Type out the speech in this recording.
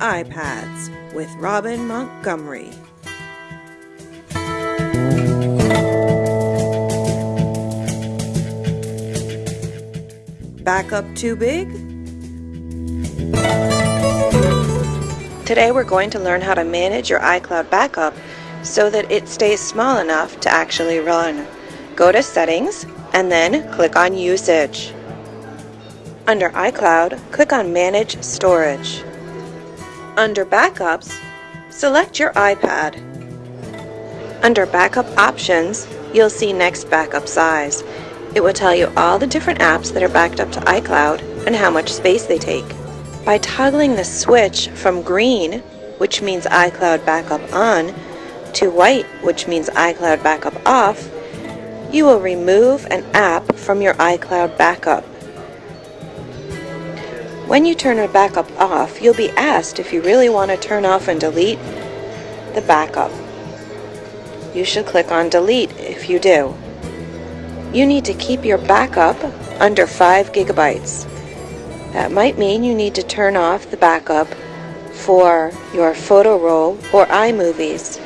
iPads with Robin Montgomery. Backup too big? Today we're going to learn how to manage your iCloud backup so that it stays small enough to actually run. Go to Settings and then click on Usage. Under iCloud, click on Manage Storage. Under Backups, select your iPad. Under Backup Options, you'll see Next Backup Size. It will tell you all the different apps that are backed up to iCloud and how much space they take. By toggling the switch from green, which means iCloud Backup On, to white, which means iCloud Backup Off, you will remove an app from your iCloud backup. When you turn a backup off, you'll be asked if you really want to turn off and delete the backup. You should click on delete if you do. You need to keep your backup under 5 gigabytes. That might mean you need to turn off the backup for your photo roll or iMovies.